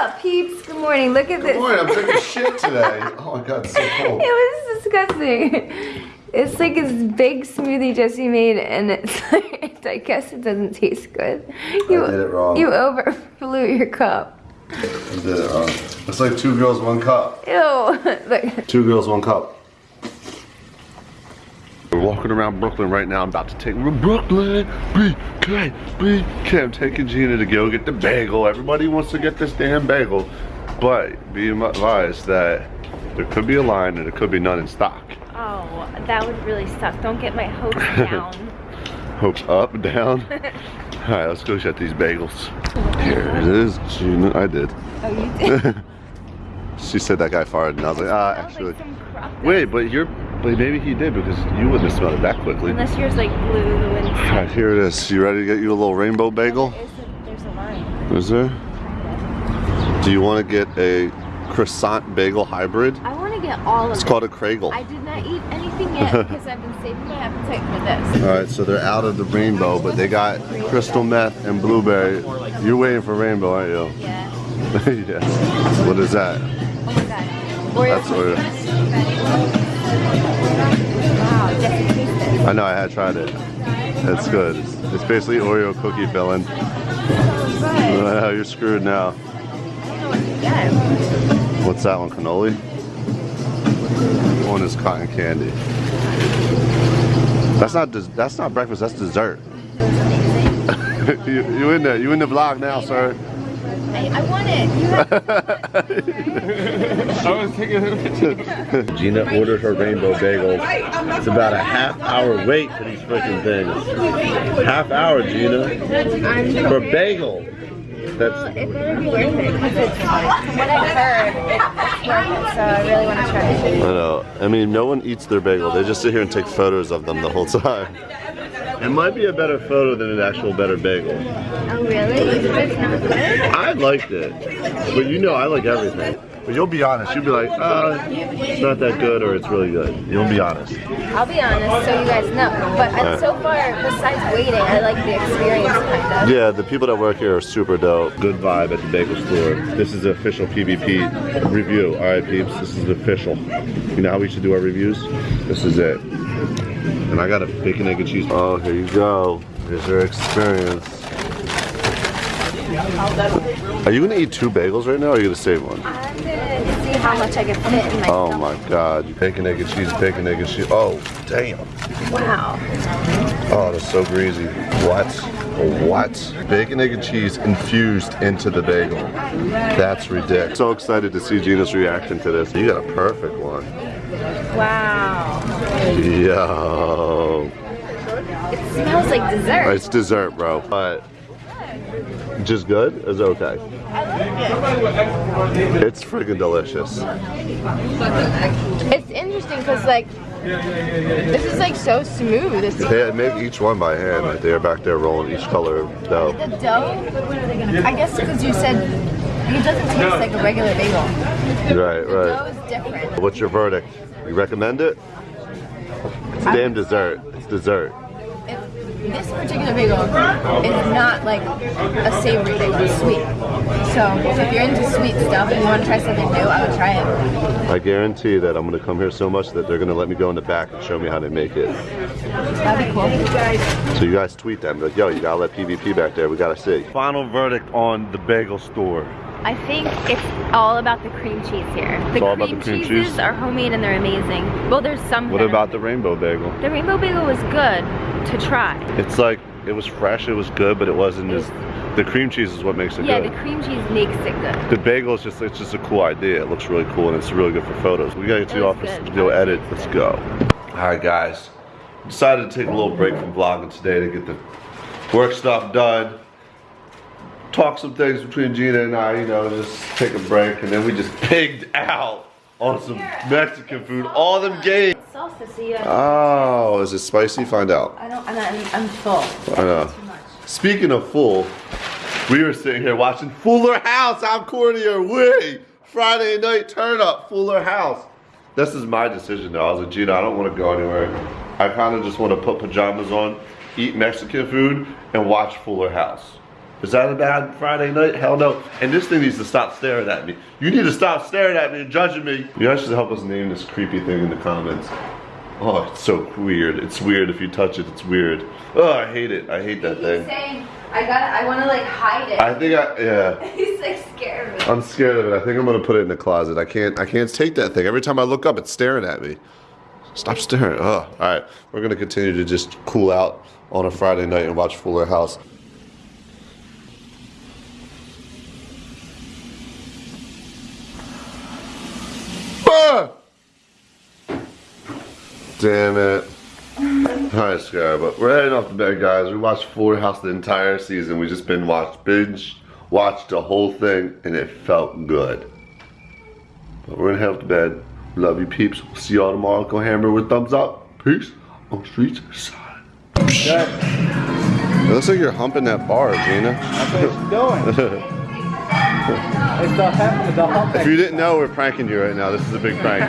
up, peeps? Good morning. Look at Good this. morning, I'm taking shit today. Oh my god, it's so cold. It was disgusting. It's like this big smoothie Jesse made, and it's like, I guess it doesn't taste good. You, did it wrong. You overflew your cup. I did it wrong. It's like two girls, one cup. Ew. Look. Two girls, one cup. Walking around Brooklyn right now. I'm about to take Brooklyn, BK, BK. I'm taking Jeana to go get the bagel. Everybody wants to get this damn bagel. But be advised that there could be a line and there could be none in stock. Oh, that would really suck. Don't get my hopes down. Hopes up, down. All right, let's go get these bagels. Here it is, Jeana. I did. oh, you did? She said that guy farted, and I was like, ah, actually. like Wait, but you're, but maybe he did because you wouldn't have smelled it that quickly. Unless yours like blue and All right, here it is. You ready to get you a little rainbow bagel? Is it- there's a line. Is there? Do you want to get a croissant bagel hybrid? I want to get all of them. It's it. called a Cragel. I did not eat anything yet because I've been saving my appetite for this. All right, so they're out of the rainbow, but they got crystal meth and blueberry. You're waiting for rainbow, aren't you? Yeah. yes. What is that? Oh my god. Oreo That's Oreo. I know, I had tried it. That's good. It's, basically Oreo cookie filling. Uh, you're screwed now. I don't know what to get. What's that one, cannoli? One is cotton candy. That's not that's not breakfast. That's dessert. you, you in there? You in the vlog now, sir? I, I want it. You have I was taking a Jeana ordered her rainbow bagels. It's about a half hour wait for these freaking things. Half hour, Jeana, for a bagel. That's it better be worth it because it's from what I've heard, it's worth it. So I really want to try it. I know. I mean, no one eats their bagel. They just sit here and take photos of them the whole time. It might be a better photo than an actual better bagel. Oh really? It's not good? I liked it, but you know I like everything. But you'll be honest. You'll be like, uh, it's not that good, or it's really good. You'll be honest. I'll be honest, so you guys know. But I, Alright. so far, besides waiting, I like the experience kind of. Yeah, the people that work here are super dope. Good vibe at the bagel store. This is the official PvP review. All right, peeps, this is official. You know how we should do our reviews? This is it. And I got a bacon, egg, and cheese. Oh, here you go. Here's your experience. Are you gonna eat two bagels right now, or are you gonna save one? I'm gonna see how much I can fit in my Oh stomach. my god. Bacon, egg, and cheese, bacon, egg, and cheese. Oh, damn. Wow. Oh, that's so greasy. What? What? Bacon, egg, and cheese infused into the bagel. That's ridiculous. So excited to see Jeana's reaction to this. You got a perfect one. Wow. Yo. It smells like dessert. It's dessert, bro. But just good is okay. It's freaking delicious. It's interesting because like this is like so smooth. It's They make each one by hand. Like they're back there rolling each color of dough. the dough. I guess because you said it doesn't taste like a regular bagel. Right, The right. dough is different. What's your verdict? You recommend it? It's damn dessert. It's dessert. It, this particular bagel is not like a savory bagel. It's sweet. So if you're into sweet stuff and you want to try something new, I would try it. I guarantee that I'm gonna come here so much that they're gonna let me go in the back and show me how they make it. That'd be cool. So you guys tweet them, like, yo, you gotta let PvP back there. We gotta see. Final verdict on the bagel store. I think it's all about the cream cheese here. The all cream, about the cream cheeses cheese? are homemade and they're amazing. Well, there's some. What about the rainbow bagel? the rainbow bagel? Was good to try. It's like it was fresh, it was good, but it wasn't It as. The cream cheese is what makes it Yeah, good. Yeah, the cream cheese makes it good. The bagel is just it's just a cool idea. It looks really cool and it's really good for photos. We gotta get to the office good. to go edit. Let's go. Alright guys. Decided to take a little break from vlogging today to get the work stuff done. Talk some things between Jeana and I, you know, just take a break and then we just pigged out on some Mexican food. All them games. Salsa, so you Oh, is it spicy? Find out. I don't. I'm, not, I'm full. I know. Speaking of full, we were sitting here watching Fuller House. Corny are we? Friday night turn up, Fuller House. This is my decision though. I was like, Jeana, I don't want to go anywhere. I kind of just want to put pajamas on, eat Mexican food, and watch Fuller House. Is that a bad Friday night? Hell no. And this thing needs to stop staring at me. You need to stop staring at me and judging me. You guys should help us name this creepy thing in the comments. Oh, it's so weird. It's weird. If you touch it, it's weird. Oh, I hate it. I hate that He's thing. saying, I got I want to like hide it. I think I, yeah. He's like scared of me. I'm scared of it. I think I'm gonna put it in the closet. I can't. I can't take that thing. Every time I look up, it's staring at me. Stop staring. Oh, all right. We're gonna continue to just cool out on a Friday night and watch Fuller House. Ah! Damn it. Alright, Scar, but we're heading off to bed, guys. We watched Fuller House the entire season. We just been watched, binge, watched the whole thing, and it felt good. But we're gonna head off to bed. Love you, peeps. We'll see y'all tomorrow. Go hammer with thumbs up. Peace on Streets Side. It looks like you're humping that bar, Jeana. That's what it's doing. it's the, hum- the humping. If you didn't know, we're pranking you right now. This is a big prank.